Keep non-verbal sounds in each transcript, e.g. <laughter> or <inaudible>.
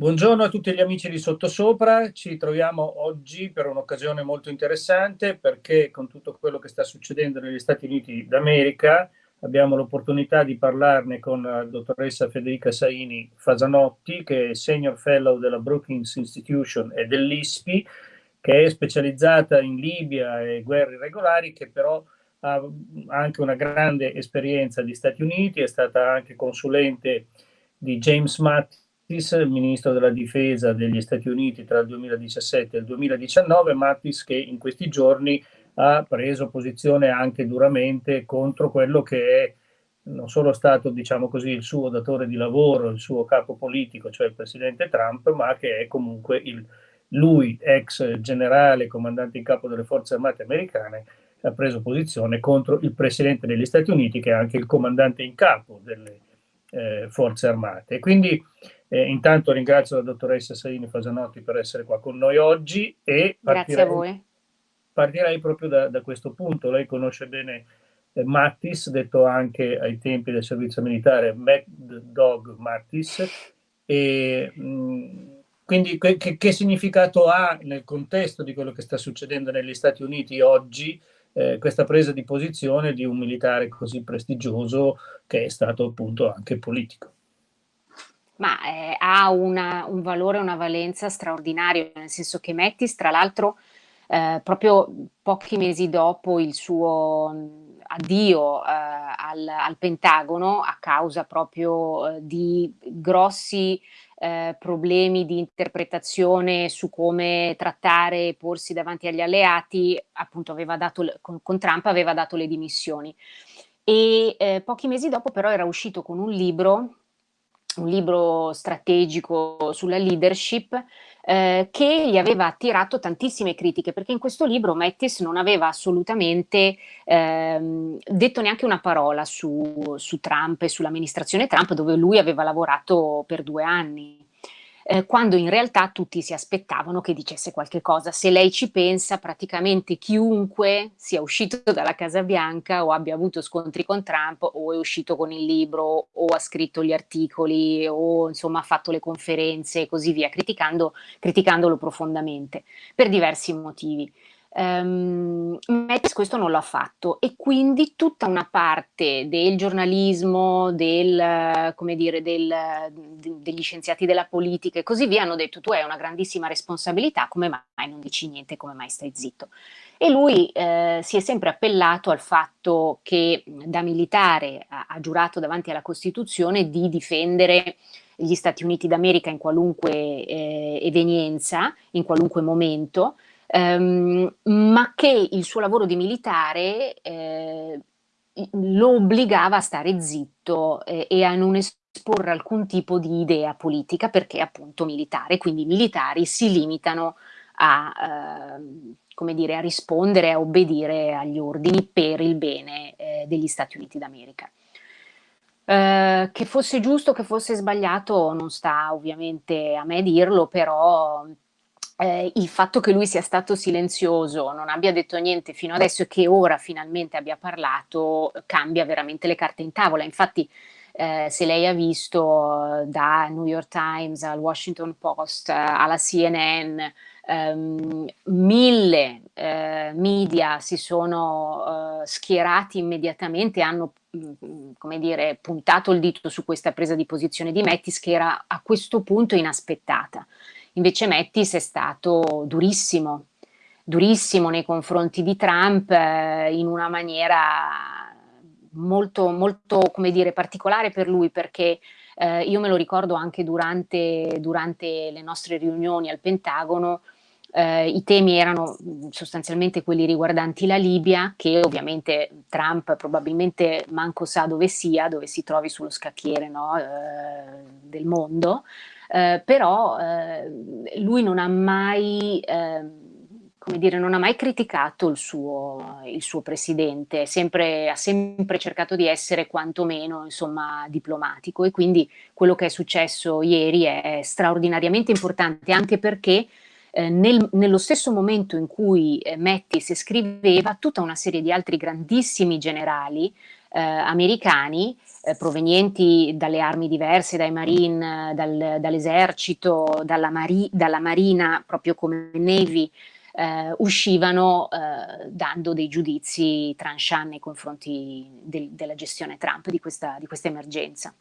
Buongiorno a tutti gli amici di Sottosopra, ci troviamo oggi per un'occasione molto interessante perché con tutto quello che sta succedendo negli Stati Uniti d'America abbiamo l'opportunità di parlarne con la dottoressa Federica Saini Fasanotti che è Senior Fellow della Brookings Institution e dell'ISPI che è specializzata in Libia e guerre irregolari che però ha anche una grande esperienza di Stati Uniti, è stata anche consulente di James Mattis Mattis, ministro della difesa degli Stati Uniti tra il 2017 e il 2019, Mattis che in questi giorni ha preso posizione anche duramente contro quello che è non solo stato, diciamo così, il suo datore di lavoro, il suo capo politico, cioè il presidente Trump, ma che è comunque il, lui, ex generale, comandante in capo delle forze armate americane, ha preso posizione contro il presidente degli Stati Uniti, che è anche il comandante in capo delle eh, forze armate. Quindi eh, intanto ringrazio la dottoressa Saini Fasanotti per essere qua con noi oggi e partirei, Grazie a voi. partirei proprio da, da, questo punto. Lei conosce bene eh, Mattis, detto anche ai tempi del servizio militare Mad Dog Mattis, e, mh, quindi che, che, significato ha nel contesto di quello che sta succedendo negli Stati Uniti oggi eh, questa presa di posizione di un militare così prestigioso che è stato appunto anche politico? Ma eh, ha una, un valore, una valenza straordinaria, nel senso che Mettis, tra l'altro, eh, proprio pochi mesi dopo il suo addio eh, al, al, Pentagono, a causa proprio eh, di grossi eh, problemi di interpretazione su come trattare e porsi davanti agli alleati, appunto aveva dato, con, con Trump aveva dato le dimissioni. E eh, pochi mesi dopo però era uscito con un libro un libro strategico sulla leadership eh, che gli aveva attirato tantissime critiche perché in questo libro Mattis non aveva assolutamente ehm, detto neanche una parola su, su Trump e sull'amministrazione Trump dove lui aveva lavorato per due anni eh, quando in realtà tutti si aspettavano che dicesse qualche cosa. Se lei ci pensa, praticamente chiunque sia uscito dalla Casa Bianca o abbia avuto scontri con Trump o è uscito con il libro o ha scritto gli articoli o insomma ha fatto le conferenze e così via, criticando, criticandolo profondamente per diversi motivi. Um, Metz questo non l'ha fatto e quindi tutta una parte del giornalismo, del, dire, del, de, degli scienziati della politica e così via hanno detto tu hai una grandissima responsabilità, come mai non dici niente, come mai stai zitto? E lui eh, si è sempre appellato al fatto che da militare ha, ha giurato davanti alla Costituzione di difendere gli Stati Uniti d'America in qualunque eh, evenienza, in qualunque momento, ehm, ma che il suo lavoro di militare eh, lo obbligava a stare zitto eh, e a non esporre alcun tipo di idea politica perché appunto militare, quindi i militari si limitano a, eh, come dire, a rispondere, a obbedire agli ordini per il bene eh, degli Stati Uniti d'America. Uh, che fosse giusto, che fosse sbagliato, non sta ovviamente a me dirlo, però eh, il fatto che lui sia stato silenzioso, non abbia detto niente fino adesso e che ora finalmente abbia parlato, cambia veramente le carte in tavola. Infatti, eh, se lei ha visto da New York Times al Washington Post alla CNN, ehm, mille eh, media si sono eh, schierati immediatamente, hanno mm, come dire, puntato il dito su questa presa di posizione di Mettis che era a questo punto inaspettata. Invece Mettis è stato durissimo, durissimo nei confronti di Trump eh, in una maniera molto, molto, come dire, particolare per lui perché eh, io me lo ricordo anche durante, durante le nostre riunioni al Pentagono, eh, i temi erano sostanzialmente quelli riguardanti la Libia, che ovviamente Trump probabilmente manco sa dove sia, dove si trovi sullo scacchiere no, eh, del mondo, eh, però eh, lui non ha mai, eh, come dire, non ha mai criticato il suo, il suo presidente, sempre, ha sempre cercato di essere quantomeno insomma, diplomatico. E quindi quello che è successo ieri è straordinariamente importante anche perché eh, nel, nello stesso momento in cui eh, Mettis scriveva, tutta una serie di altri grandissimi generali eh, americani eh, provenienti dalle armi diverse, dai marine, dal, dall'esercito, dalla, mari dalla marina, proprio come Navy, eh, uscivano eh, dando dei giudizi tranchant nei confronti del, della gestione Trump di questa, di questa emergenza.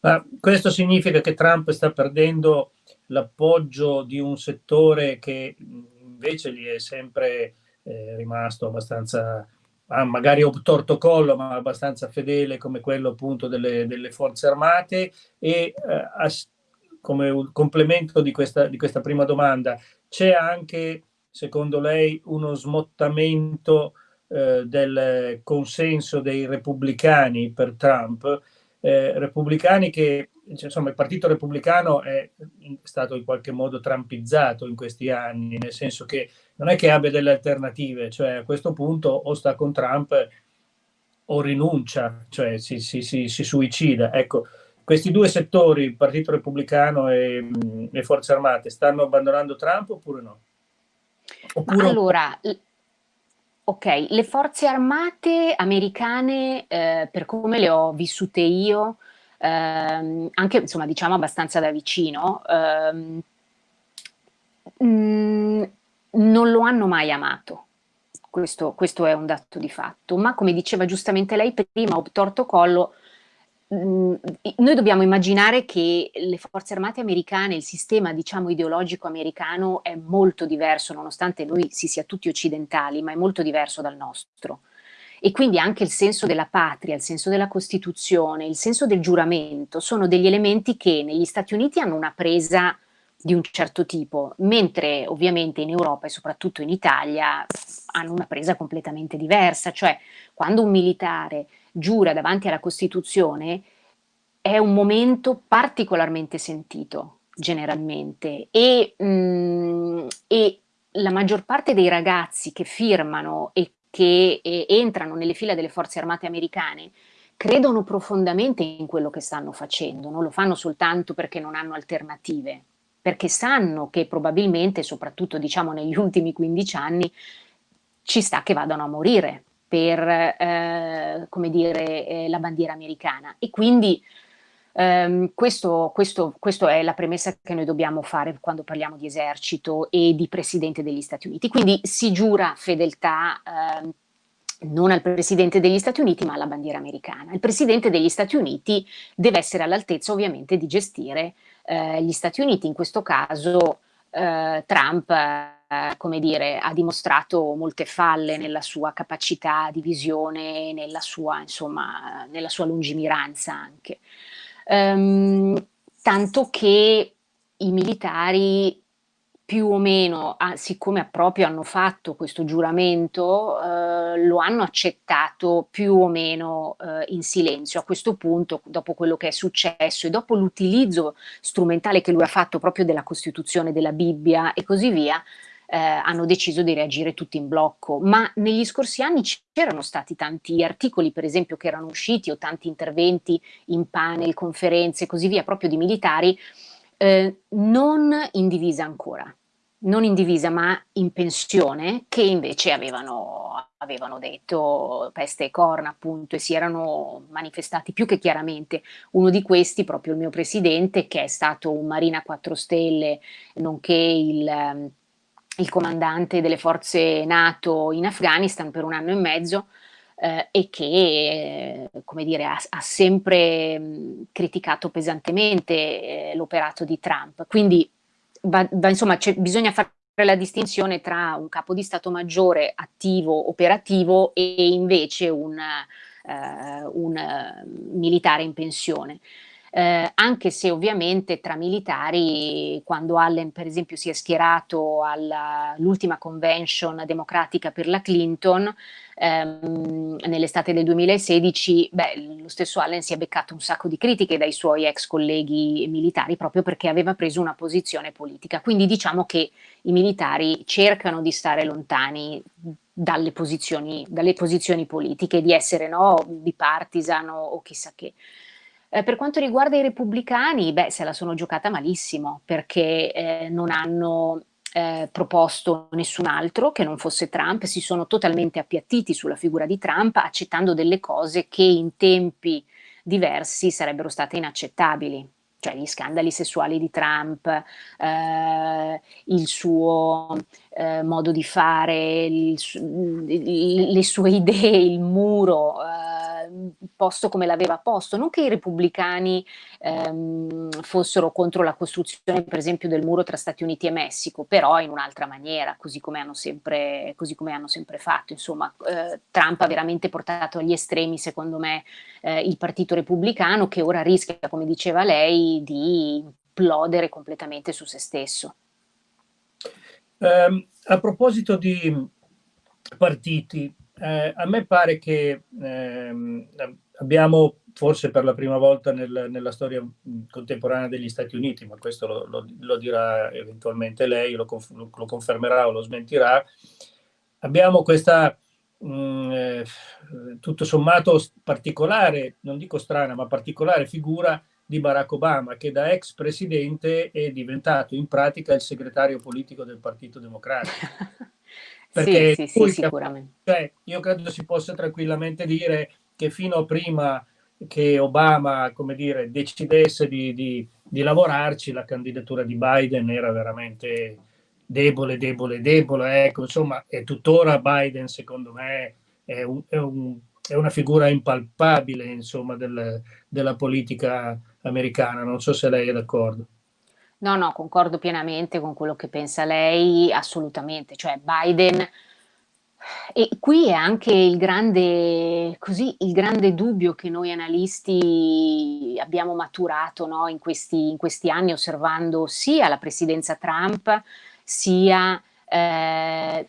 Ma questo significa che Trump sta perdendo l'appoggio di un settore che invece gli è sempre eh, rimasto abbastanza ah, magari obtorto collo, ma abbastanza fedele come quello appunto delle, delle forze armate. E eh, come un complemento di questa, di questa prima domanda, c'è anche secondo lei uno smottamento eh, del consenso dei repubblicani per Trump, eh, repubblicani che insomma il partito repubblicano è stato in qualche modo trampizzato in questi anni, nel senso che non è che abbia delle alternative, cioè a questo punto o sta con Trump o rinuncia, cioè si, si, si, si suicida. Ecco, questi due settori, il Partito Repubblicano e le Forze Armate, stanno abbandonando Trump oppure no? Oppure... Allora, ok, le Forze Armate americane, eh, per come le ho vissute io, ehm, anche insomma diciamo abbastanza da vicino, ehm, mm, non lo hanno mai amato. Questo, questo, è un dato di fatto, ma come diceva giustamente lei prima, obtorto collo, mh, noi dobbiamo immaginare che le forze armate americane, il sistema diciamo ideologico americano è molto diverso, nonostante noi si sia tutti occidentali, ma è molto diverso dal nostro e quindi anche il senso della patria, il senso della Costituzione, il senso del giuramento sono degli elementi che negli Stati Uniti hanno una presa di un certo tipo, mentre ovviamente in Europa e soprattutto in Italia hanno una presa completamente diversa, cioè quando un militare giura davanti alla Costituzione è un momento particolarmente sentito generalmente. E, mh, mm, e la maggior parte dei ragazzi che firmano e che eh, entrano nelle fila delle forze armate americane credono profondamente in quello che stanno facendo, non lo fanno soltanto perché non hanno alternative, perché sanno che probabilmente, soprattutto diciamo negli ultimi 15 anni, ci sta che vadano a morire per eh, come dire, eh, la bandiera americana. E quindi Um, questo, questo, questo, è la premessa che noi dobbiamo fare quando parliamo di esercito e di Presidente degli Stati Uniti. Quindi si giura fedeltà uh, non al Presidente degli Stati Uniti ma alla bandiera americana. Il Presidente degli Stati Uniti deve essere all'altezza ovviamente di gestire uh, gli Stati Uniti, in questo caso eh, Trump come dire, ha dimostrato molte falle nella sua capacità di visione, nella sua, insomma, nella sua lungimiranza anche ehm, tanto che i militari più o meno, ah, siccome proprio hanno fatto questo giuramento, eh, lo hanno accettato più o meno eh, in silenzio. A questo punto, dopo quello che è successo e dopo l'utilizzo strumentale che lui ha fatto proprio della Costituzione, della Bibbia e così via, eh, hanno deciso di reagire tutti in blocco, ma negli scorsi anni c'erano stati tanti articoli per esempio che erano usciti o tanti interventi in panel, conferenze e così via proprio di militari eh, non in divisa ancora, non in divisa ma in pensione che invece avevano, avevano detto peste e corna appunto e si erano manifestati più che chiaramente. Uno di questi proprio il mio presidente che è stato un Marina 4 Stelle nonché il il comandante delle forze NATO in Afghanistan per un anno e mezzo eh, e che, eh, dire, ha, ha sempre mh, criticato pesantemente eh, l'operato di Trump. Quindi, va, va, insomma, bisogna fare la distinzione tra un capo di Stato Maggiore attivo, operativo e invece un, eh, un militare in pensione eh, anche se ovviamente tra militari, quando Allen per esempio si è schierato all'ultima convention democratica per la Clinton, ehm, nell'estate del 2016, beh, lo stesso Allen si è beccato un sacco di critiche dai suoi ex colleghi militari proprio perché aveva preso una posizione politica. Quindi diciamo che i militari cercano di stare lontani dalle posizioni, dalle posizioni politiche, di essere no, bipartisan o, chissà che. Eh, per quanto riguarda i repubblicani, beh, se la sono giocata malissimo perché eh, non hanno eh, proposto nessun altro che non fosse Trump, si sono totalmente appiattiti sulla figura di Trump accettando delle cose che in tempi diversi sarebbero state inaccettabili cioè gli scandali sessuali di Trump, eh, il suo eh, modo di fare, il, le sue idee, il muro, eh, posto come l'aveva posto. Non che i repubblicani ehm, fossero contro la costruzione, per esempio, del muro tra Stati Uniti e Messico, però in un'altra maniera, così come hanno sempre, come hanno sempre fatto. Insomma, eh, Trump ha veramente portato agli estremi, secondo me, eh, il partito repubblicano che ora rischia, come diceva lei, di implodere completamente su se stesso. Um, a proposito di partiti, eh, a me pare che eh, abbiamo forse per la prima volta nel, nella storia contemporanea degli Stati Uniti, ma questo lo, lo, lo dirà eventualmente lei, lo, lo, confermerà o lo smentirà, abbiamo questa mh, eh, tutto sommato particolare, non dico strana, ma particolare figura di Barack Obama, che da ex presidente è diventato in pratica il segretario politico del Partito Democratico. <laughs> Perché sì, sì, sì, sicuramente. Cioè, io credo si possa tranquillamente dire che fino a prima che Obama, come dire, decidesse di, di, di lavorarci, la candidatura di Biden era veramente debole, debole, debole. Ecco, insomma, e tuttora Biden, secondo me, è, un, è, un, è una figura impalpabile, insomma, del, della politica americana. Non so se lei è d'accordo. No, no, concordo pienamente con quello che pensa lei, assolutamente. Cioè Biden, e qui è anche il grande, così, il grande dubbio che noi analisti abbiamo maturato no, in, questi, in, questi, anni osservando sia la presidenza Trump, sia eh,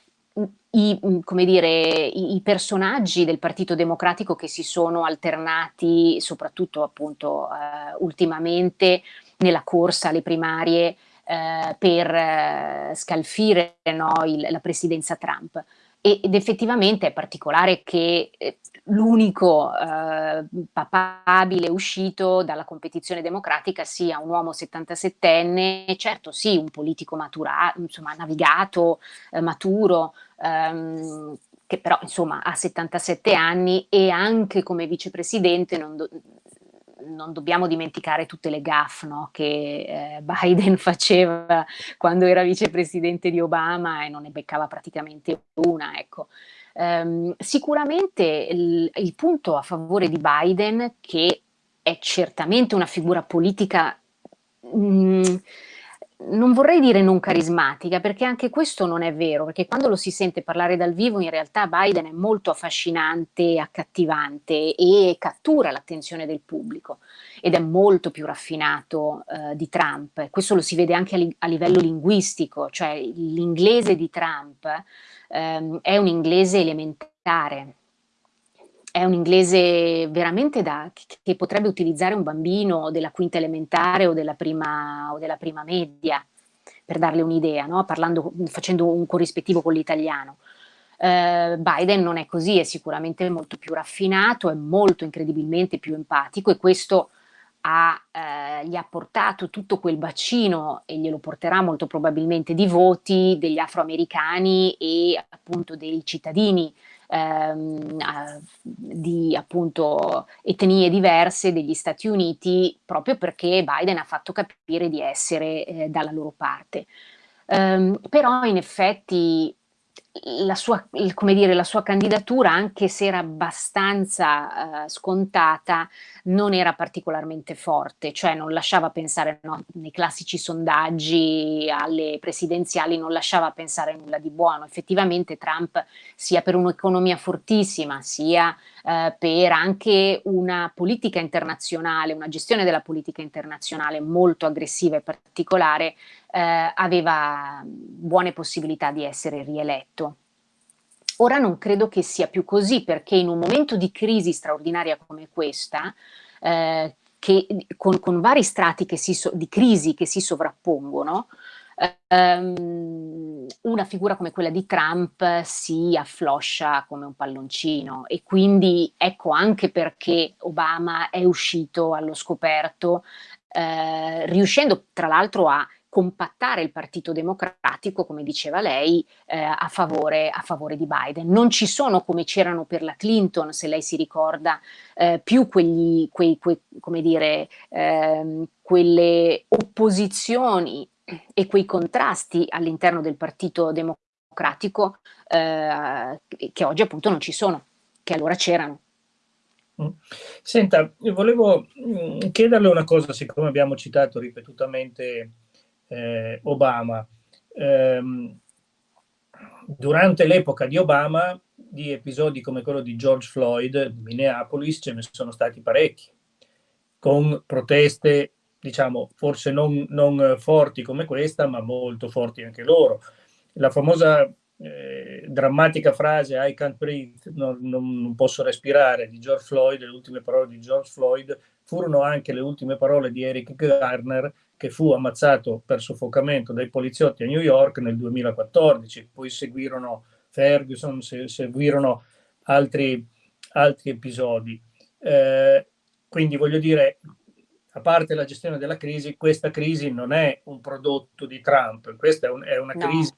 i, dire, i, i, personaggi del Partito Democratico che si sono alternati, soprattutto appunto eh, ultimamente, nella corsa alle primarie eh, per eh, scalfire no, il, la presidenza Trump. ed effettivamente è particolare che eh, l'unico eh, papabile uscito dalla competizione democratica sia un uomo 77enne, certo sì, un politico maturato, insomma navigato, eh, maturo, ehm, che però insomma ha 77 anni e anche come vicepresidente non, non dobbiamo dimenticare tutte le gaffe no, che eh, Biden <laughs> faceva quando era vicepresidente di Obama e non ne beccava praticamente una. Ecco. Um, sicuramente il, il, punto a favore di Biden, che è certamente una figura politica mh, mm, non vorrei dire non carismatica, perché anche questo non è vero, perché quando lo si sente parlare dal vivo in realtà Biden è molto affascinante, accattivante e cattura l'attenzione del pubblico ed è molto più raffinato eh, di Trump. Questo lo si vede anche a, li a livello linguistico, cioè l'inglese di Trump ehm, è un inglese elementare, è un inglese veramente da, che potrebbe utilizzare un bambino della quinta elementare o della prima, o della prima media, per darle un'idea, no? facendo un corrispettivo con l'italiano. Uh, Biden non è così, è sicuramente molto più raffinato, è molto incredibilmente più empatico e questo ha, eh, gli ha portato tutto quel bacino e glielo porterà molto probabilmente di voti degli afroamericani e appunto dei cittadini ehm, di appunto etnie diverse degli Stati Uniti proprio perché Biden ha fatto capire di essere eh, dalla loro parte. Um, però in effetti la sua, dire, la sua candidatura, anche se era abbastanza uh, scontata, non era particolarmente forte, cioè non lasciava pensare no, nei classici sondaggi alle presidenziali, non lasciava pensare nulla di buono. Effettivamente Trump, sia per un'economia fortissima, sia uh, per anche una politica internazionale, una gestione della politica internazionale molto aggressiva e particolare, eh, aveva buone possibilità di essere rieletto. Ora non credo che sia più così perché in un momento di crisi straordinaria come questa, eh, che, con, con, vari strati so, di crisi che si sovrappongono, ehm, una figura come quella di Trump si affloscia come un palloncino e quindi ecco anche perché Obama è uscito allo scoperto, eh, riuscendo tra l'altro a compattare il Partito Democratico, come diceva lei, eh, a, favore, a, favore, di Biden. Non ci sono, come c'erano per la Clinton, se lei si ricorda, eh, più quegli, quei, quei, dire, eh, quelle opposizioni e quei contrasti all'interno del Partito Democratico eh, che oggi appunto non ci sono, che allora c'erano. Mm. Senta, volevo mm, chiederle una cosa, siccome abbiamo citato ripetutamente eh, Obama. Eh, durante l'epoca di Obama, di episodi come quello di George Floyd di Minneapolis ce ne sono stati parecchi, con proteste, diciamo, forse non, non forti come questa, ma molto forti anche loro. La famosa eh, drammatica frase I can't breathe, non, non, non, posso respirare di George Floyd, le ultime parole di George Floyd furono anche le ultime parole di Eric Garner che fu ammazzato per soffocamento dai poliziotti a New York nel 2014, poi seguirono Ferguson, se, seguirono altri, altri episodi. Eh, quindi voglio dire, a parte la gestione della crisi, questa crisi non è un prodotto di Trump, questa è, un, è una no. crisi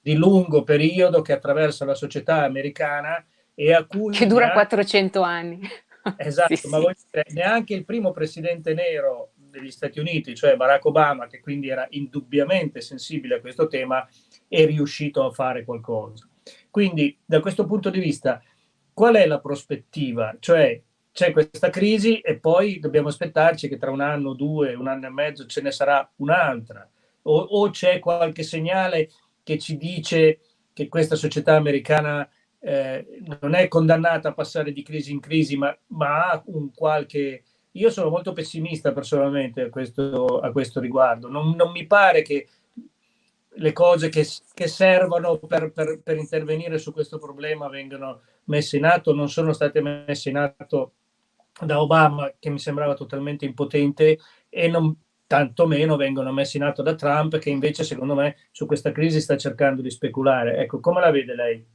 di lungo periodo che attraversa la società americana e a cui... Che dura neanche, 400 anni. <laughs> Esatto, sì, ma sì. Dire, neanche il primo presidente nero degli Stati Uniti, cioè Barack Obama, che quindi era indubbiamente sensibile a questo tema, è riuscito a fare qualcosa. Quindi da questo punto di vista, qual è la prospettiva? Cioè c'è questa crisi e poi dobbiamo aspettarci che tra un anno, due, un anno e mezzo ce ne sarà un'altra. O, o c'è qualche segnale che ci dice che questa società americana eh, non è condannata a passare di crisi in crisi, ma, ma, ha un qualche... Io sono molto pessimista personalmente a questo, a questo riguardo. Non, non, mi pare che le cose che, che servono per, per, per, intervenire su questo problema vengano messe in atto, non sono state messe in atto da Obama, che mi sembrava totalmente impotente, e non, tantomeno vengono messi in atto da Trump, che invece secondo me su questa crisi sta cercando di speculare. Ecco, come la vede lei?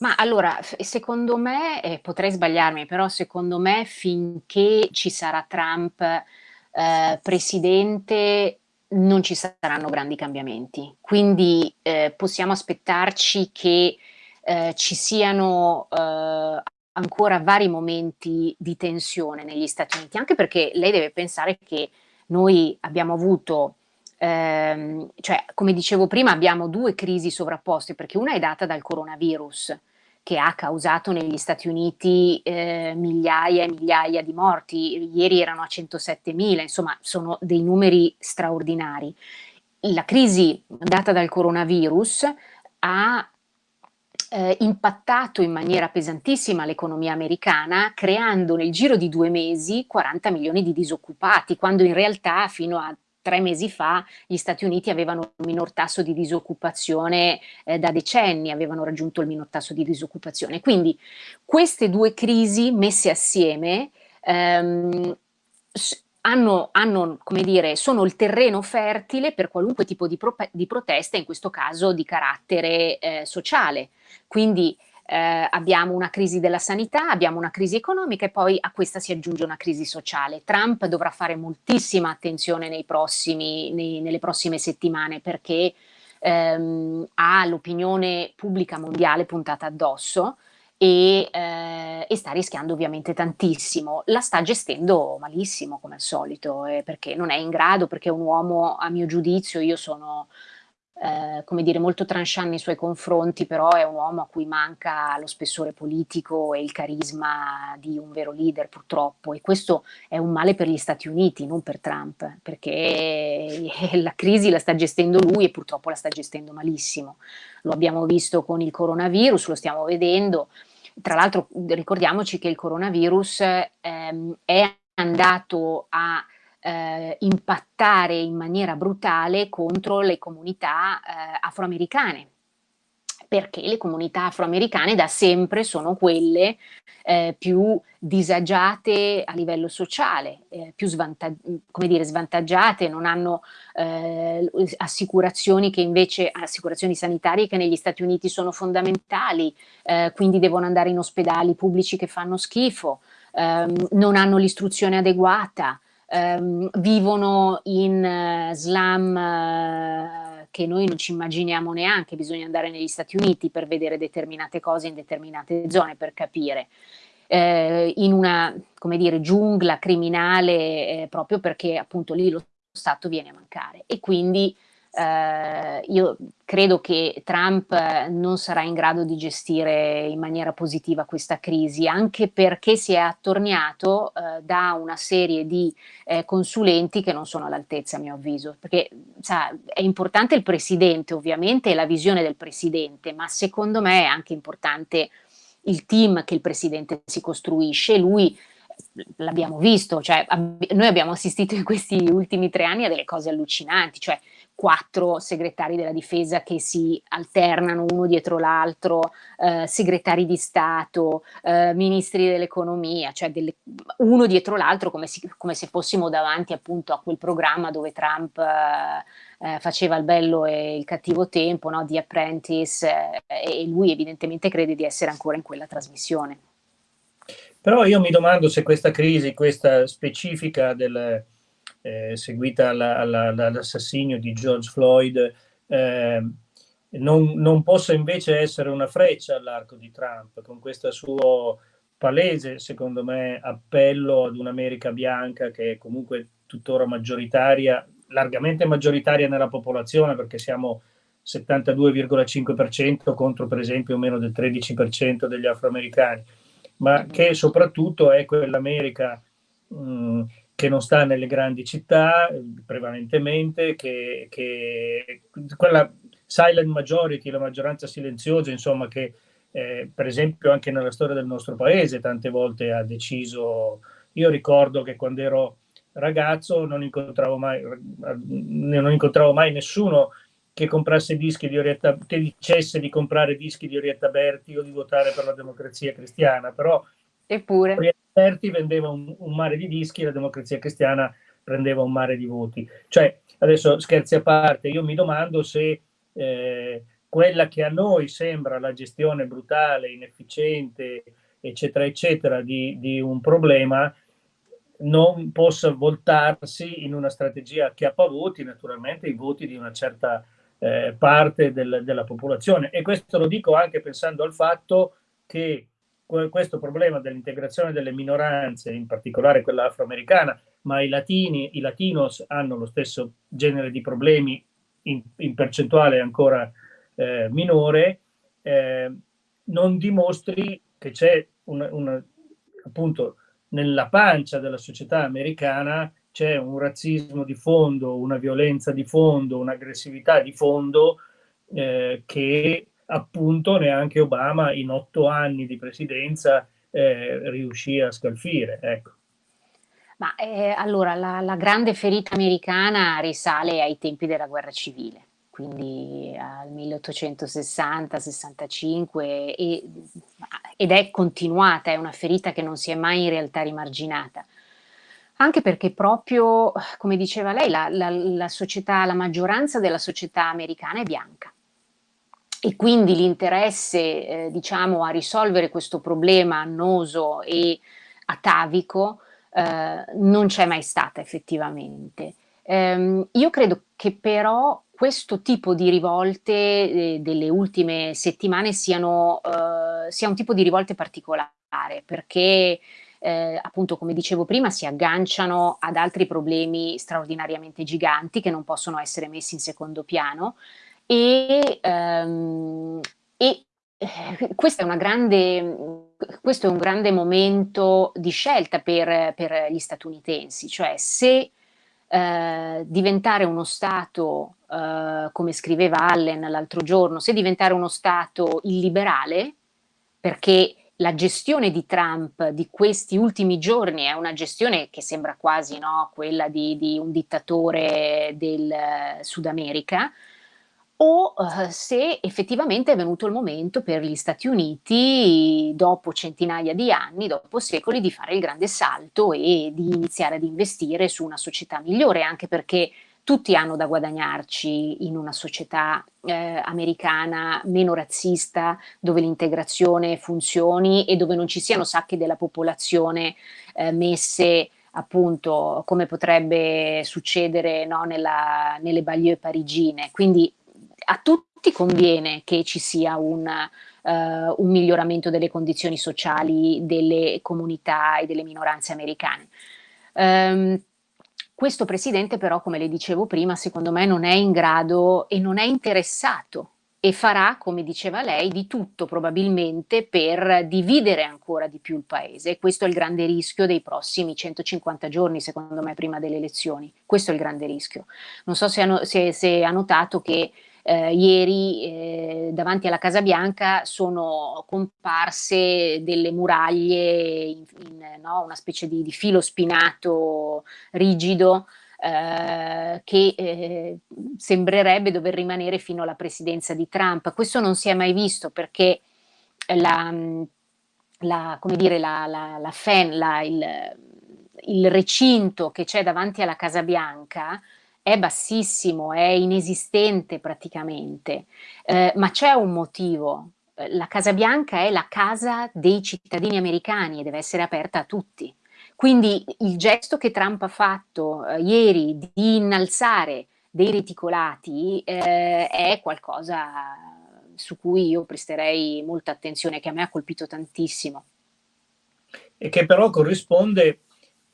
Ma allora, secondo me, eh, potrei sbagliarmi, però secondo me finché ci sarà Trump eh, presidente non ci saranno grandi cambiamenti. Quindi eh, possiamo aspettarci che eh, ci siano eh, ancora vari momenti di tensione negli Stati Uniti, anche perché lei deve pensare che noi abbiamo avuto, ehm, cioè come dicevo prima, abbiamo due crisi sovrapposte, perché una è data dal coronavirus, che ha causato negli Stati Uniti eh, migliaia e migliaia di morti, ieri erano a 107.000, insomma sono dei numeri straordinari. La crisi data dal coronavirus ha eh, impattato in maniera pesantissima l'economia americana, creando nel giro di due mesi 40 milioni di disoccupati, quando in realtà fino a tre mesi fa gli Stati Uniti avevano un minor tasso di disoccupazione eh, da decenni, avevano raggiunto il minor tasso di disoccupazione. Quindi queste due crisi messe assieme ehm, hanno, hanno, come dire, sono il terreno fertile per qualunque tipo di, pro di protesta, in questo caso di carattere eh, sociale. Quindi eh, abbiamo una crisi della sanità, abbiamo una crisi economica e poi a questa si aggiunge una crisi sociale. Trump dovrà fare moltissima attenzione nei prossimi, nei, nelle prossime settimane perché ehm, ha l'opinione pubblica mondiale puntata addosso e, eh, e, sta rischiando ovviamente tantissimo. La sta gestendo malissimo come al solito eh, perché non è in grado, perché è un uomo a mio giudizio, io sono eh, come dire, molto tranchant nei suoi confronti, però è un uomo a cui manca lo spessore politico e il carisma di un vero leader purtroppo e questo è un male per gli Stati Uniti, non per Trump, perché la crisi la sta gestendo lui e purtroppo la sta gestendo malissimo. Lo abbiamo visto con il coronavirus, lo stiamo vedendo, tra l'altro ricordiamoci che il coronavirus ehm, è andato a eh, impattare in maniera brutale contro le comunità eh, afroamericane perché le comunità afroamericane da sempre sono quelle eh, più disagiate a livello sociale, eh, più dire, svantaggiate, non hanno eh, assicurazioni invece, assicurazioni sanitarie che negli Stati Uniti sono fondamentali, eh, quindi devono andare in ospedali pubblici che fanno schifo, ehm, non hanno l'istruzione adeguata, ehm, vivono in uh, slam uh, che noi non ci immaginiamo neanche, bisogna andare negli Stati Uniti per vedere determinate cose in determinate zone per capire. Eh, in una, come dire, giungla criminale eh, proprio perché appunto lì lo Stato viene a mancare e quindi eh, io credo che Trump non sarà in grado di gestire in maniera positiva questa crisi, anche perché si è attorniato eh, da una serie di eh, consulenti che non sono all'altezza a mio avviso, perché sa, è importante il presidente ovviamente e la visione del presidente, ma secondo me è anche importante il team che il presidente si costruisce, lui l'abbiamo visto, cioè ab noi abbiamo assistito in questi ultimi tre anni a delle cose allucinanti, cioè quattro segretari della difesa che si alternano uno dietro l'altro, eh, segretari di Stato, eh, ministri dell'economia, cioè delle, uno dietro l'altro come, come, se fossimo davanti appunto a quel programma dove Trump eh, eh faceva il bello e il cattivo tempo, no? The Apprentice, eh, e lui evidentemente crede di essere ancora in quella trasmissione. Però io mi domando se questa crisi, questa specifica del eh, seguita all'assassinio di George Floyd, eh, non, non, possa invece essere una freccia all'arco di Trump, con questo suo palese, secondo me, appello ad un'America bianca che è comunque tuttora maggioritaria, largamente maggioritaria nella popolazione, perché siamo 72,5% contro per esempio meno del 13% degli afroamericani, ma che soprattutto è quell'America mh, che non sta nelle grandi città prevalentemente, che, che quella silent majority, la maggioranza silenziosa, insomma, che eh, per esempio anche nella storia del nostro paese tante volte ha deciso, io ricordo che quando ero ragazzo non incontravo mai, non incontravo mai nessuno che comprasse dischi di Orietta, che dicesse di comprare dischi di Orietta Berti o di votare per la democrazia cristiana, però Eppure. Berti vendeva un, un, mare di dischi, la democrazia cristiana prendeva un mare di voti. Cioè, adesso scherzi a parte, io mi domando se eh, quella che a noi sembra la gestione brutale, inefficiente, eccetera, eccetera, di, di un problema, non possa voltarsi in una strategia che appavoti naturalmente i voti di una certa eh, parte del, della popolazione. E questo lo dico anche pensando al fatto che questo problema dell'integrazione delle minoranze, in particolare quella afroamericana, ma i latini, i latinos hanno lo stesso genere di problemi in, in percentuale ancora eh, minore, eh, non dimostri che c'è una, una, appunto nella pancia della società americana c'è un razzismo di fondo, una violenza di fondo, un'aggressività di fondo eh, che appunto neanche Obama in otto anni di presidenza eh, riuscì a scalfire. Ecco. Ma eh, allora la, la, grande ferita americana risale ai tempi della guerra civile, quindi al 1860-65 ed è continuata, è una ferita che non si è mai in realtà rimarginata. Anche perché proprio, come diceva lei, la, la, la società, la maggioranza della società americana è bianca e quindi l'interesse eh, diciamo a risolvere questo problema annoso e atavico eh, non c'è mai stata effettivamente. Ehm, io credo che però questo tipo di rivolte eh, delle ultime settimane siano, eh, sia un tipo di rivolte particolare perché eh, appunto come dicevo prima si agganciano ad altri problemi straordinariamente giganti che non possono essere messi in secondo piano e, um, e eh, questo, è grande, questo, è un grande momento di scelta per, per gli statunitensi, cioè se eh, diventare uno Stato, eh, come scriveva Allen l'altro giorno, se diventare uno Stato illiberale, perché la gestione di Trump di questi ultimi giorni è una gestione che sembra quasi no, quella di, di un dittatore del eh, Sud America, o uh, se effettivamente è venuto il momento per gli Stati Uniti, dopo centinaia di anni, dopo secoli, di fare il grande salto e di iniziare ad investire su una società migliore, anche perché tutti hanno da guadagnarci in una società eh, americana meno razzista, dove l'integrazione funzioni e dove non ci siano sacche della popolazione eh, messe appunto come potrebbe succedere no, nella, nelle banlieue parigine. Quindi a tutti conviene che ci sia un, uh, un miglioramento delle condizioni sociali delle comunità e delle minoranze americane. Um, questo presidente però, come le dicevo prima, secondo me non è in grado e non è interessato e farà, come diceva lei, di tutto probabilmente per dividere ancora di più il paese. Questo è il grande rischio dei prossimi 150 giorni, secondo me, prima delle elezioni. Questo è il grande rischio. Non so se ha, se, se ha notato che eh, ieri eh, davanti alla Casa Bianca sono comparse delle muraglie in, in no, una specie di, di filo spinato rigido eh, che eh, sembrerebbe dover rimanere fino alla presidenza di Trump. Questo non si è mai visto perché la, la, dire, la, la, fan, il, il recinto che c'è davanti alla Casa Bianca è bassissimo, è inesistente praticamente, eh, ma c'è un motivo. La Casa Bianca è la casa dei cittadini americani e deve essere aperta a tutti. Quindi il gesto che Trump ha fatto eh, ieri di innalzare dei reticolati eh, è qualcosa su cui io presterei molta attenzione, che a me ha colpito tantissimo. E che però corrisponde,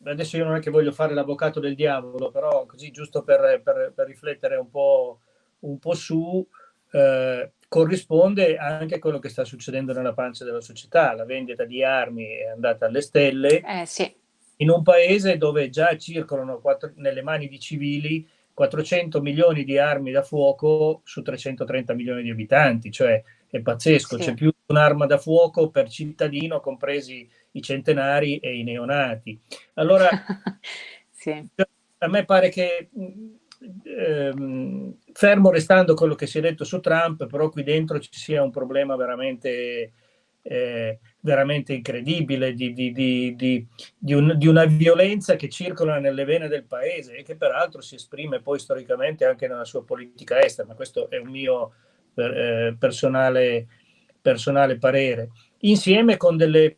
adesso io non è che voglio fare l'avvocato del diavolo, però così giusto per, per, per riflettere un po', un po su, eh, corrisponde anche a quello che sta succedendo nella pancia della società. La vendita di armi è andata alle stelle. Eh, sì in un paese dove già circolano quattro, nelle mani di civili 400 milioni di armi da fuoco su 330 milioni di abitanti, cioè è pazzesco, sì. c'è più un'arma da fuoco per cittadino, compresi i centenari e i neonati. Allora, <laughs> sì. a me pare che, ehm, fermo restando quello che si è detto su Trump, però qui dentro ci sia un problema veramente eh, veramente incredibile di, di, di, di, un, di, una violenza che circola nelle vene del paese e che peraltro si esprime poi storicamente anche nella sua politica estera, ma questo è un mio eh, personale, personale parere, insieme con delle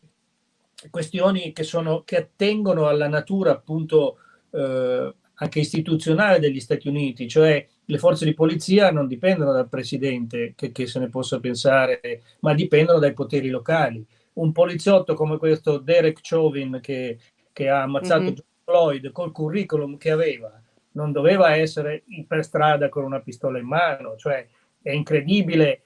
questioni che, sono, che attengono alla natura appunto eh, anche istituzionale degli Stati Uniti, cioè le forze di polizia non dipendono dal presidente, che, che se ne possa pensare, ma dipendono dai poteri locali. Un poliziotto come questo Derek Chauvin che, che ha ammazzato mm -hmm. Floyd col curriculum che aveva, non doveva essere per strada con una pistola in mano, cioè è incredibile.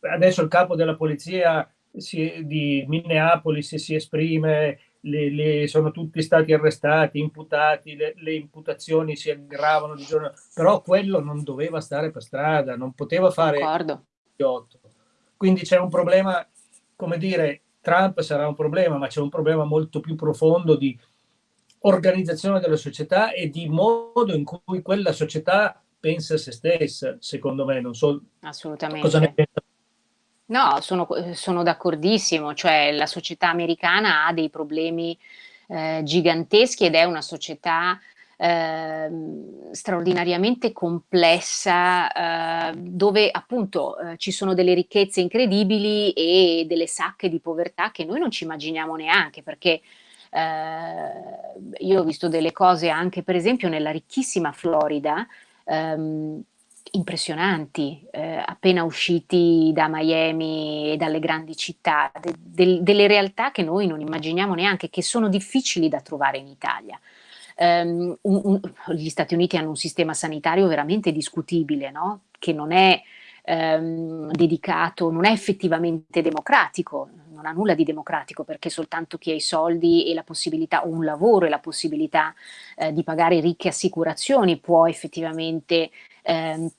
Adesso il capo della polizia si, di Minneapolis si esprime le, le, sono tutti stati arrestati, imputati, le, le, imputazioni si aggravano di giorno, però quello non doveva stare per strada, non poteva fare Quindi c'è un problema, come dire, Trump sarà un problema, ma c'è un problema molto più profondo di organizzazione della società e di modo in cui quella società pensa a se stessa, secondo me, non so Assolutamente. cosa ne pensa No, sono, sono d'accordissimo, cioè la società americana ha dei problemi eh, giganteschi ed è una società eh, straordinariamente complessa eh, dove appunto eh, ci sono delle ricchezze incredibili e delle sacche di povertà che noi non ci immaginiamo neanche perché eh, io ho visto delle cose anche per esempio nella ricchissima Florida ehm, impressionanti, eh, appena usciti da Miami e dalle grandi città, de de delle realtà che noi non immaginiamo neanche, che sono difficili da trovare in Italia. Um, un, un, gli Stati Uniti hanno un sistema sanitario veramente discutibile, no? che non è um, dedicato, non è effettivamente democratico, non ha nulla di democratico perché soltanto chi ha i soldi e la possibilità, o un lavoro e la possibilità eh, di pagare ricche assicurazioni può effettivamente eh,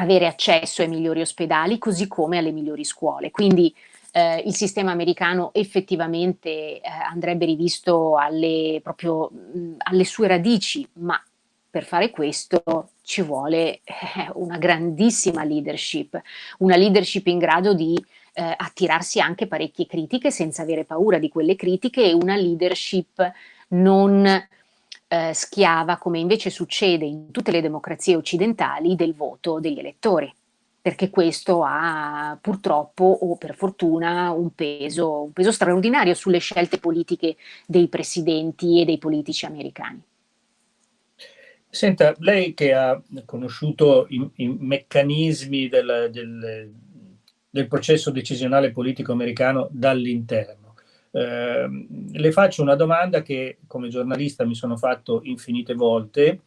avere accesso ai migliori ospedali così come alle migliori scuole. Quindi eh, il sistema americano effettivamente eh, andrebbe rivisto alle, proprio, mh, alle sue radici, ma per fare questo ci vuole eh, una grandissima leadership, una leadership in grado di eh, attirarsi anche parecchie critiche senza avere paura di quelle critiche e una leadership non eh, schiava, come invece succede in tutte le democrazie occidentali, del voto degli elettori. perché questo ha purtroppo o per fortuna un peso, un peso straordinario sulle scelte politiche dei presidenti e dei politici americani. Senta, lei che ha conosciuto i, i meccanismi del, del, del, processo decisionale politico americano dall'interno, eh, le faccio una domanda che come giornalista mi sono fatto infinite volte,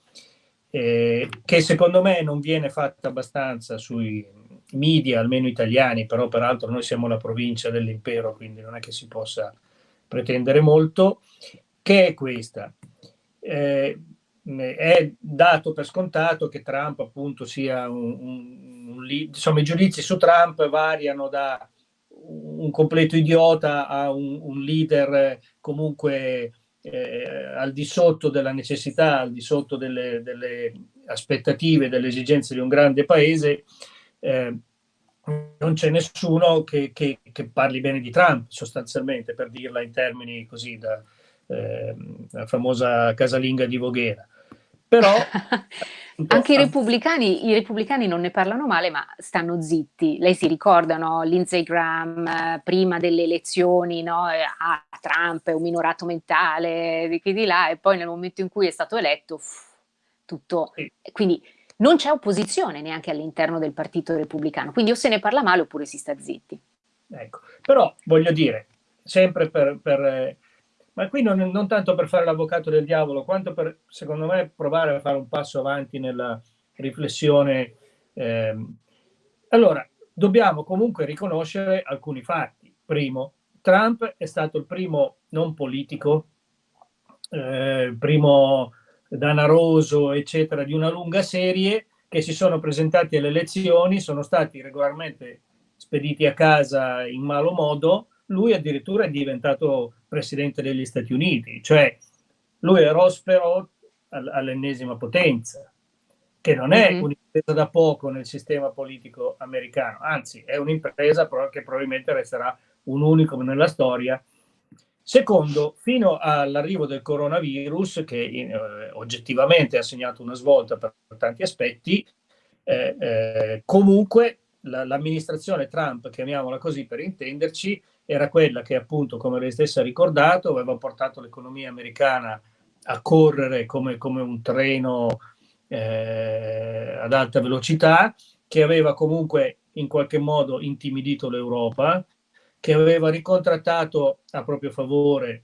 eh, che secondo me non viene fatta abbastanza sui media, almeno italiani, però peraltro noi siamo la provincia dell'impero, quindi non è che si possa pretendere molto, che è questa. Eh, è dato per scontato che Trump appunto sia un, un, un, insomma i giudizi su Trump variano da un completo idiota a un, un leader comunque eh, al di sotto della necessità, al di sotto delle, delle aspettative, delle esigenze di un grande paese, eh, non c'è nessuno che, che, che, parli bene di Trump, sostanzialmente, per dirla in termini così da eh, la famosa casalinga di Voghera. Però <laughs> Anche i repubblicani, i repubblicani, non ne parlano male, ma stanno zitti. Lei si ricorda, no? Lindsey Graham eh, prima delle elezioni, no? Eh, ah, Trump è un minorato mentale, di qui di là, e poi nel momento in cui è stato eletto, tutto... Sì. Quindi non c'è opposizione neanche all'interno del partito repubblicano, quindi o se ne parla male oppure si sta zitti. Ecco, però voglio dire, sempre per, per eh, ma qui non, non tanto per fare l'avvocato del diavolo, quanto per, secondo me, provare a fare un passo avanti nella riflessione. Eh, allora, dobbiamo comunque riconoscere alcuni fatti. Primo, Trump è stato il primo non politico, eh, primo danaroso, eccetera, di una lunga serie che si sono presentati alle elezioni, sono stati regolarmente spediti a casa in malo modo, lui addirittura è diventato presidente degli Stati Uniti, cioè lui è Ross all'ennesima potenza, che non è mm -hmm. un'impresa da poco nel sistema politico americano, anzi è un'impresa che probabilmente resterà un unico nella storia. Secondo, fino all'arrivo del coronavirus, che eh, oggettivamente ha segnato una svolta per tanti aspetti, eh, eh, comunque l'amministrazione Trump, chiamiamola così per intenderci, era quella che appunto, come lei stessa ha ricordato, aveva portato l'economia americana a correre come, come un treno eh, ad alta velocità, che aveva comunque in qualche modo intimidito l'Europa, che aveva ricontrattato a proprio favore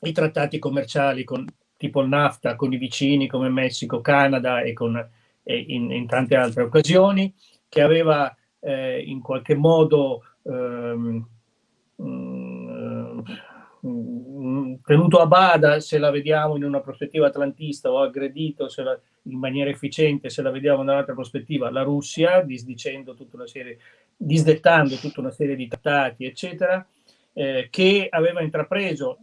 i trattati commerciali con, tipo il NAFTA con i vicini come Messico, Canada e, con, e in, in, tante altre occasioni, che aveva eh, in qualche modo ehm, Mm, mm, tenuto a bada se la vediamo in una prospettiva atlantista o aggredito la, in maniera efficiente se la vediamo da un'altra prospettiva la Russia disdicendo tutta una serie disdettando tutta una serie di trattati eccetera eh, che aveva intrapreso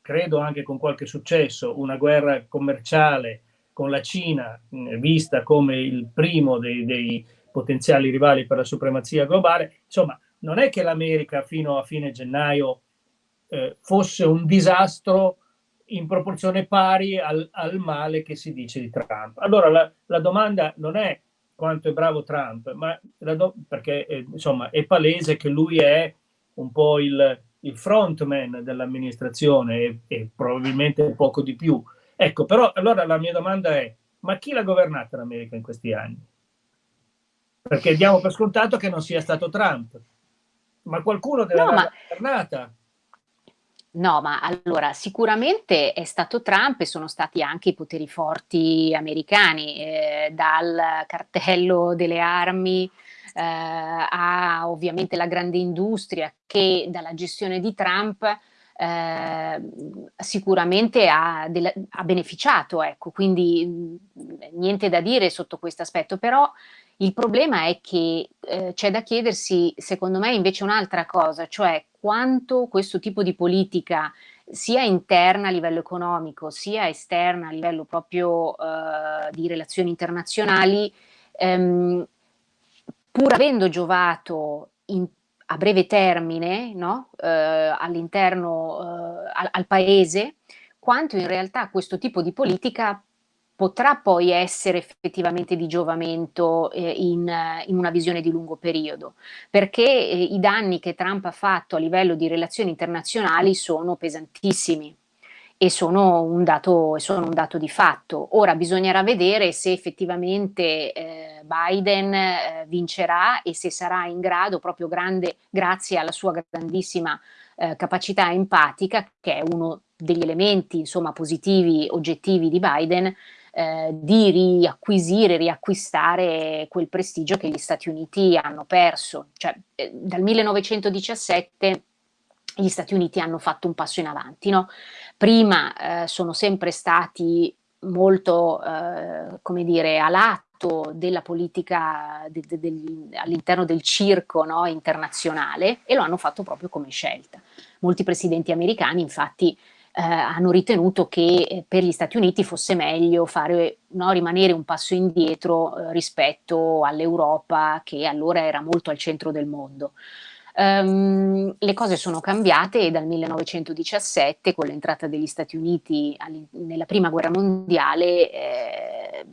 credo anche con qualche successo una guerra commerciale con la Cina mh, vista come il primo dei, dei potenziali rivali per la supremazia globale. Insomma non è che l'America fino a fine gennaio eh, fosse un disastro in proporzione pari al, al, male che si dice di Trump. Allora la, la domanda non è quanto è bravo Trump, ma perché eh, insomma è palese che lui è un po' il, il frontman dell'amministrazione e, e, probabilmente poco di più. Ecco, però allora la mia domanda è, ma chi l'ha governata l'America in questi anni? Perché diamo per scontato che non sia stato Trump ma qualcuno deve no, ma... governata. No, ma allora sicuramente è stato Trump e sono stati anche i poteri forti americani, eh, dal cartello delle armi eh, a ovviamente la grande industria che dalla gestione di Trump eh, sicuramente ha, ha, beneficiato, ecco, quindi mh, niente da dire sotto questo aspetto, però il problema è che eh, c'è da chiedersi, secondo me, invece un'altra cosa, cioè quanto questo tipo di politica sia interna a livello economico, sia esterna a livello proprio eh, di relazioni internazionali, ehm, pur avendo giovato in, a breve termine no? eh, all'interno, eh, al, al paese, quanto in realtà questo tipo di politica potrà poi essere effettivamente di giovamento eh, in, in, una visione di lungo periodo, perché eh, i danni che Trump ha fatto a livello di relazioni internazionali sono pesantissimi e sono un dato, sono un dato di fatto. Ora bisognerà vedere se effettivamente eh, Biden eh, vincerà e se sarà in grado, proprio grande, grazie alla sua grandissima eh, capacità empatica, che è uno degli elementi insomma, positivi, oggettivi di Biden, eh, di riacquisire, riacquistare quel prestigio che gli Stati Uniti hanno perso. Cioè, eh, dal 1917 gli Stati Uniti hanno fatto un passo in avanti. No? Prima eh, sono sempre stati molto, eh, come dire, a lato della politica de, de, de, all'interno del circo no, internazionale e lo hanno fatto proprio come scelta. Molti presidenti americani infatti eh, hanno ritenuto che eh, per gli Stati Uniti fosse meglio fare, no, rimanere un passo indietro eh, rispetto all'Europa che allora era molto al centro del mondo. Um, le cose sono cambiate e dal 1917, con l'entrata degli Stati Uniti nella prima guerra mondiale, eh,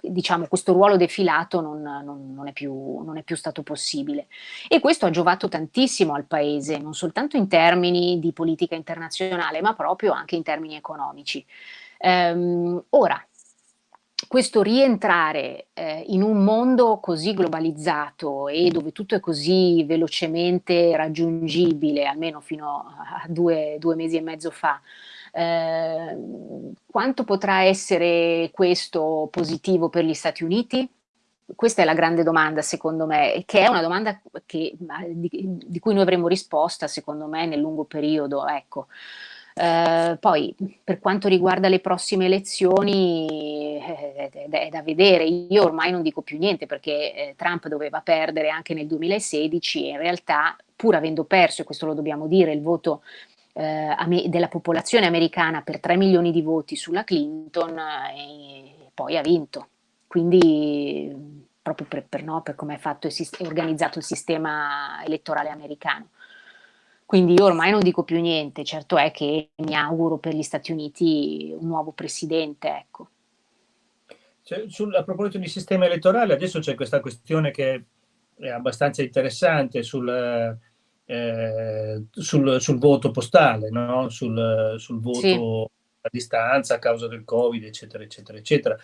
diciamo, questo ruolo defilato non, non, non, è più, non, è più, stato possibile. E questo ha giovato tantissimo al Paese, non soltanto in termini di politica internazionale, ma proprio anche in termini economici. Um, ora, questo rientrare eh, in un mondo così globalizzato e dove tutto è così velocemente raggiungibile, almeno fino a due, due mesi e mezzo fa, eh, quanto potrà essere questo positivo per gli Stati Uniti? Questa è la grande domanda secondo me, che è una domanda che, di, di, cui noi avremo risposta secondo me nel lungo periodo. Ecco. Eh, poi per quanto riguarda le prossime elezioni eh, è, da vedere, io ormai non dico più niente perché eh, Trump doveva perdere anche nel 2016 e in realtà pur avendo perso, e questo lo dobbiamo dire, il voto eh, della popolazione americana per 3 milioni di voti sulla Clinton e poi ha vinto. Quindi proprio per, per, no, per come è, fatto e organizzato il sistema elettorale americano. Quindi io ormai non dico più niente, certo è che mi auguro per gli Stati Uniti un nuovo presidente, ecco. Cioè, sul, a proposito di sistema elettorale, adesso c'è questa questione che è abbastanza interessante sul, eh, sul, sul voto postale, no? sul, sul, voto sì. a distanza a causa del Covid, eccetera, eccetera, eccetera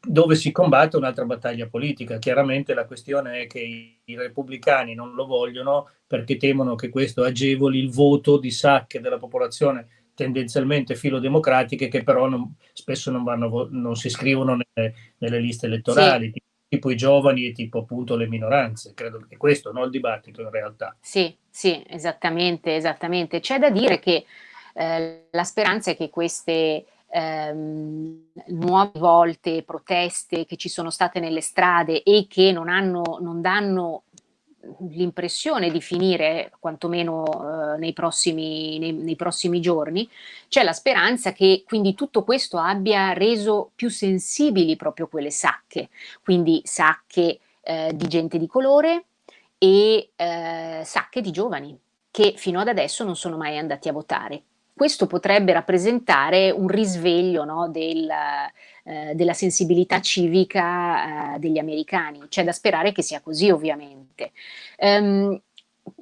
dove si combatte un'altra battaglia politica. Chiaramente la questione è che i, i, repubblicani non lo vogliono perché temono che questo agevoli il voto di sacche della popolazione tendenzialmente filodemocratiche che però non, spesso non, vanno, non, si iscrivono nelle, nelle liste elettorali, sì. Tipo, i giovani e tipo appunto le minoranze. Credo che questo, non il dibattito in realtà. Sì, sì, esattamente, esattamente. C'è da dire che eh, la speranza è che queste ehm, nuove volte proteste che ci sono state nelle strade e che non, hanno, non danno l'impressione di finire quantomeno eh, nei, prossimi, nei, nei, prossimi, giorni, c'è la speranza che quindi tutto questo abbia reso più sensibili proprio quelle sacche, quindi sacche eh, di gente di colore e eh, sacche di giovani che fino ad adesso non sono mai andati a votare questo potrebbe rappresentare un risveglio no, del, eh, della sensibilità civica eh, degli americani. C'è da sperare che sia così ovviamente. Um,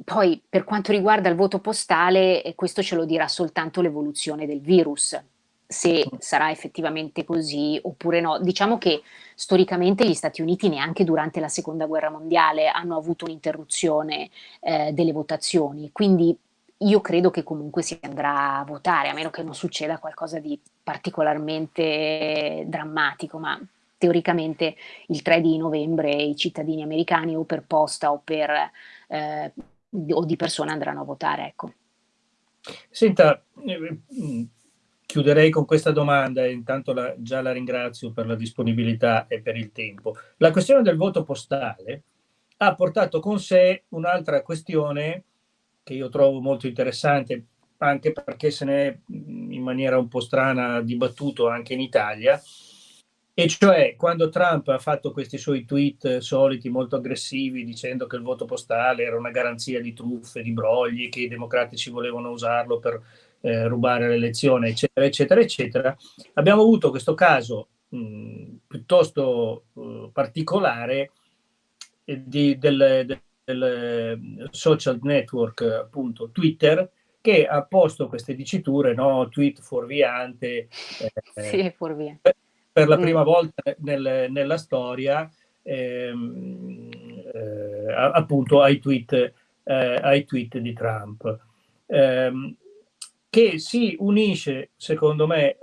poi per quanto riguarda il voto postale, eh, questo ce lo dirà soltanto l'evoluzione del virus, se sarà effettivamente così oppure no. Diciamo che storicamente gli Stati Uniti neanche durante la seconda guerra mondiale hanno avuto un'interruzione eh, delle votazioni, quindi io credo che comunque si andrà a votare, a meno che non succeda qualcosa di particolarmente drammatico, ma teoricamente il 3 di novembre i cittadini americani o per posta o, per, eh, o di persona andranno a votare. Ecco. Senta, eh, chiuderei con questa domanda e intanto la, già la ringrazio per la disponibilità e per il tempo. La questione del voto postale ha portato con sé un'altra questione che io trovo molto interessante, anche perché se ne è in maniera un po' strana dibattuto anche in Italia, e cioè quando Trump ha fatto questi suoi tweet soliti molto aggressivi dicendo che il voto postale era una garanzia di truffe, di brogli, che i democratici volevano usarlo per eh, rubare l'elezione, eccetera, eccetera, eccetera, abbiamo avuto questo caso mh, piuttosto uh, particolare di, del, del, del, social network appunto Twitter che ha posto queste diciture, no? tweet fuorviante, eh, sì, fuorviante. Per, per la mm. prima volta nel, nella storia ehm, eh, appunto ai tweet, eh, ai tweet di Trump, ehm, che si unisce secondo me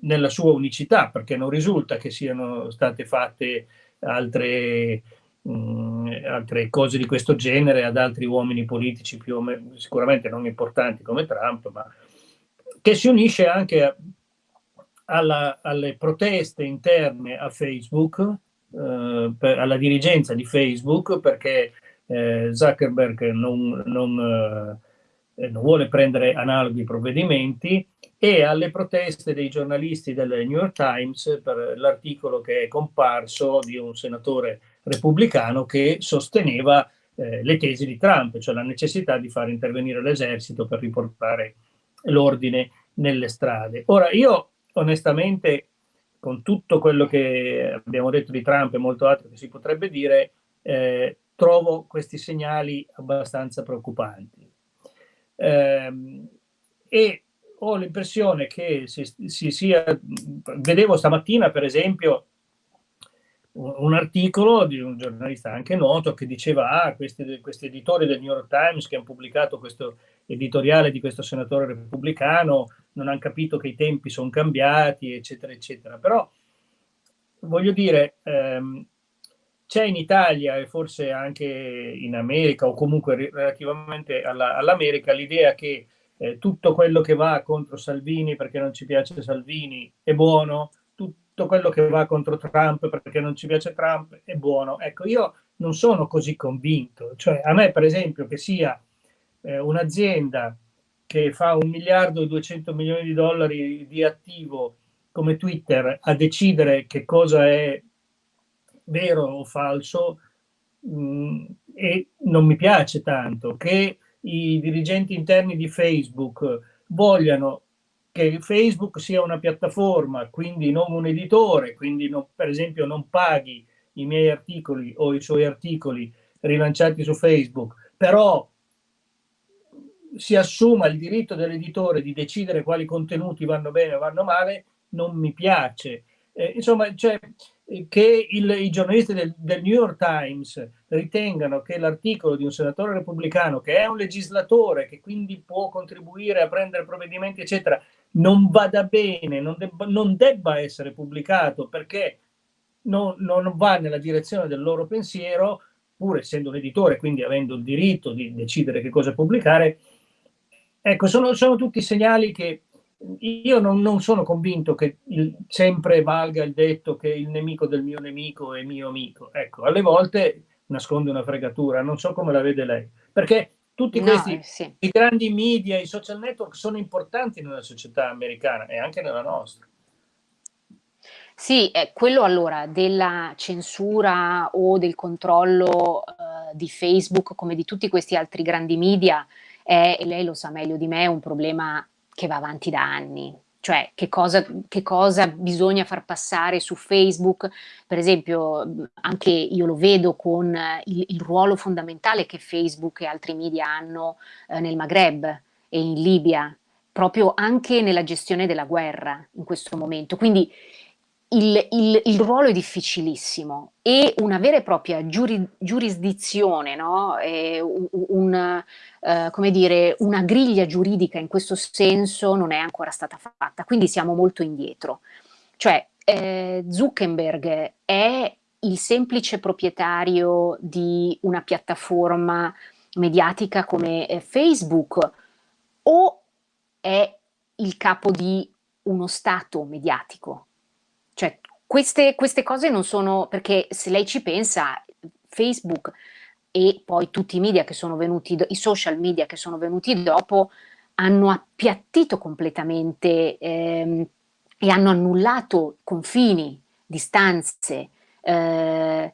nella sua unicità, perché non risulta che siano state fatte altre, mh, altre cose di questo genere ad altri uomini politici più o meno, sicuramente non importanti come Trump, ma che si unisce anche alla, alle proteste interne a Facebook, eh, per, alla dirigenza di Facebook, perché eh, Zuckerberg non, non, eh, non vuole prendere analoghi provvedimenti e alle proteste dei giornalisti del New York Times per l'articolo che è comparso di un senatore repubblicano che sosteneva eh, le tesi di Trump, cioè la necessità di far intervenire l'esercito per riportare l'ordine nelle strade. Ora, io onestamente, con tutto quello che abbiamo detto di Trump e molto altro che si potrebbe dire, eh, trovo questi segnali abbastanza preoccupanti. Eh, e ho l'impressione che si, si sia, vedevo stamattina per esempio un articolo di un giornalista anche noto che diceva ah, questi, questi, editori del New York Times che hanno pubblicato questo editoriale di questo senatore repubblicano non hanno capito che i tempi sono cambiati, eccetera, eccetera. Però voglio dire, ehm, c'è in Italia e forse anche in America o comunque relativamente all'America all l'idea che eh, tutto quello che va contro Salvini perché non ci piace Salvini è buono, tutto quello che va contro Trump perché non ci piace Trump è buono. Ecco, io non sono così convinto. Cioè, a me, per esempio, che sia eh, un'azienda che fa un miliardo e 200 milioni di dollari di attivo come Twitter a decidere che cosa è vero o falso mh, mm, e non mi piace tanto che i dirigenti interni di Facebook vogliano che Facebook sia una piattaforma, quindi non un editore, quindi non, per esempio non paghi i miei articoli o i suoi articoli rilanciati su Facebook, però si assuma il diritto dell'editore di decidere quali contenuti vanno bene o vanno male, non mi piace. Eh, insomma, cioè, che il, i giornalisti del, del, New York Times ritengano che l'articolo di un senatore repubblicano, che è un legislatore, che quindi può contribuire a prendere provvedimenti, eccetera, non vada bene, non debba, non debba essere pubblicato perché non, non, va nella direzione del loro pensiero, pur essendo un editore, quindi avendo il diritto di decidere che cosa pubblicare. Ecco, sono, sono tutti segnali che io non, non sono convinto che il, sempre valga il detto che il nemico del mio nemico è mio amico. Ecco, alle volte nasconde una fregatura, non so come la vede lei, perché tutti no, questi sì. i grandi media, i social network sono importanti nella società americana e anche nella nostra. Sì, eh, quello allora della censura o del controllo eh, di Facebook come di tutti questi altri grandi media è, e lei lo sa meglio di me, un problema che va avanti da anni. Cioè, che cosa, che cosa bisogna far passare su Facebook? Per esempio, anche io lo vedo con il, il ruolo fondamentale che Facebook e altri media hanno eh, nel Maghreb e in Libia, proprio anche nella gestione della guerra in questo momento. Quindi il, il, il, ruolo è difficilissimo e una vera e propria giuri, giurisdizione, no? un, un, uh, come dire, una griglia giuridica in questo senso non è ancora stata fatta, quindi siamo molto indietro. Cioè eh, Zuckerberg è il semplice proprietario di una piattaforma mediatica come eh, Facebook o è il capo di uno stato mediatico? Queste, queste cose non sono, perché se lei ci pensa, Facebook e poi tutti i media che sono venuti, i social media che sono venuti dopo, hanno appiattito completamente ehm, e hanno annullato confini, distanze, eh,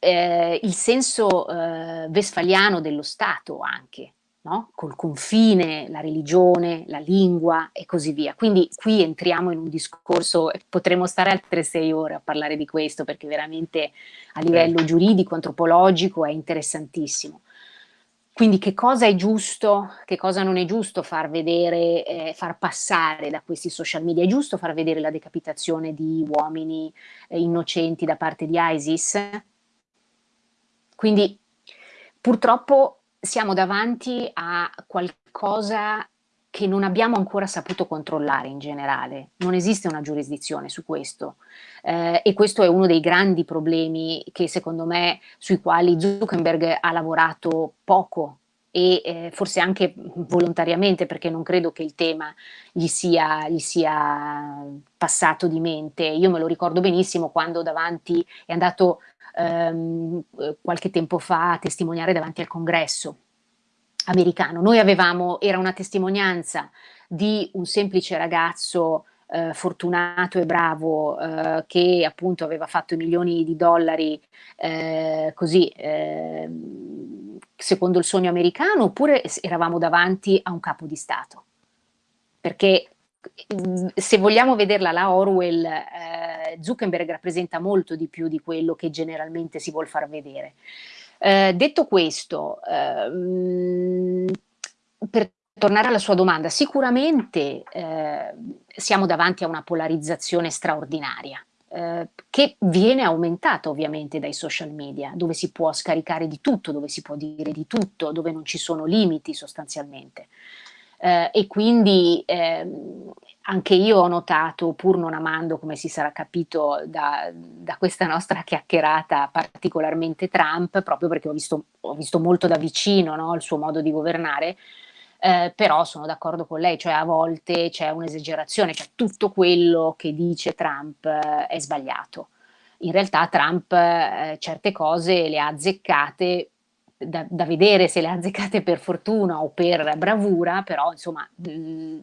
eh, il senso eh, vesfaliano dello Stato anche, no? col confine, la religione, la lingua e così via. Quindi qui entriamo in un discorso, potremmo stare altre sei ore a parlare di questo perché veramente a livello certo. giuridico, antropologico è interessantissimo. Quindi che cosa è giusto, che cosa non è giusto far vedere, eh, far passare da questi social media? È giusto far vedere la decapitazione di uomini eh, innocenti da parte di ISIS? Quindi purtroppo siamo davanti a qualcosa che non abbiamo ancora saputo controllare in generale, non esiste una giurisdizione su questo. Eh, e questo è uno dei grandi problemi che secondo me sui quali Zuckerberg ha lavorato poco e eh, forse anche volontariamente perché non credo che il tema gli sia, gli sia passato di mente. Io me lo ricordo benissimo quando davanti è andato ehm, qualche tempo fa a testimoniare davanti al congresso americano. Noi avevamo, era una testimonianza di un semplice ragazzo eh, fortunato e bravo eh, che appunto aveva fatto milioni di dollari eh, così ehm, secondo il sogno americano oppure eravamo davanti a un capo di Stato? Perché mm, se vogliamo vederla la Orwell eh, Zuckerberg rappresenta molto di più di quello che generalmente si vuol far vedere. Eh, detto questo, ehm, per tornare alla sua domanda, sicuramente eh, siamo davanti a una polarizzazione straordinaria. Eh, che viene aumentata ovviamente dai social media, dove si può scaricare di tutto, dove si può dire di tutto, dove non ci sono limiti sostanzialmente. Eh, e quindi ehm, anche io ho notato, pur non amando, come si sarà capito da, da, questa nostra chiacchierata, particolarmente Trump, proprio perché ho visto, ho visto molto da vicino no, il suo modo di governare, eh, però sono d'accordo con lei, cioè a volte c'è un'esagerazione, cioè tutto quello che dice Trump eh, è sbagliato. In realtà Trump eh, certe cose le ha azzeccate da, da, vedere se le ha azzeccate per fortuna o per bravura, però insomma mh,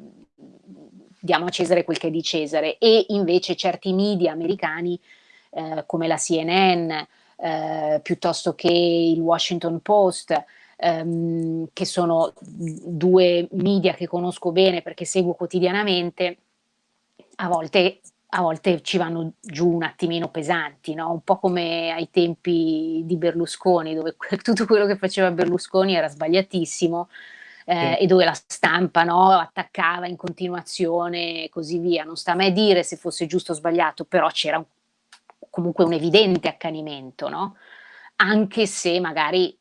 diamo a Cesare quel che è di Cesare e invece certi media americani eh, come la CNN eh, piuttosto che il Washington Post ehm, che sono due media che conosco bene perché seguo quotidianamente a volte, a volte ci vanno giù un attimino pesanti, no? un po' come ai tempi di Berlusconi dove <laughs> tutto quello che faceva Berlusconi era sbagliatissimo eh, e dove la stampa no, attaccava in continuazione e così via. Non sta a me dire se fosse giusto o sbagliato, però c'era comunque un evidente accanimento, no? anche se magari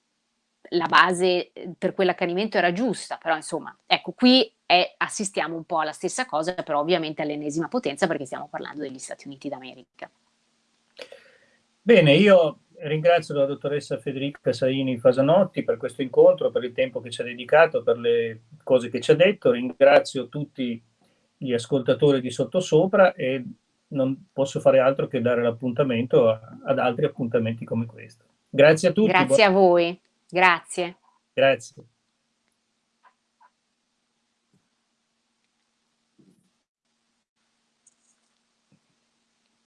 la base eh, per quell'accanimento era giusta, però insomma, ecco, qui è, assistiamo un po' alla stessa cosa, però ovviamente all'ennesima potenza perché stiamo parlando degli Stati Uniti d'America. Bene, io ringrazio la dottoressa Federica Saini Fasanotti per questo incontro, per il tempo che ci ha dedicato, per le cose che ci ha detto. Ringrazio tutti gli ascoltatori di Sottosopra e non posso fare altro che dare l'appuntamento ad altri appuntamenti come questo. Grazie a tutti. Grazie a voi. Grazie. Grazie.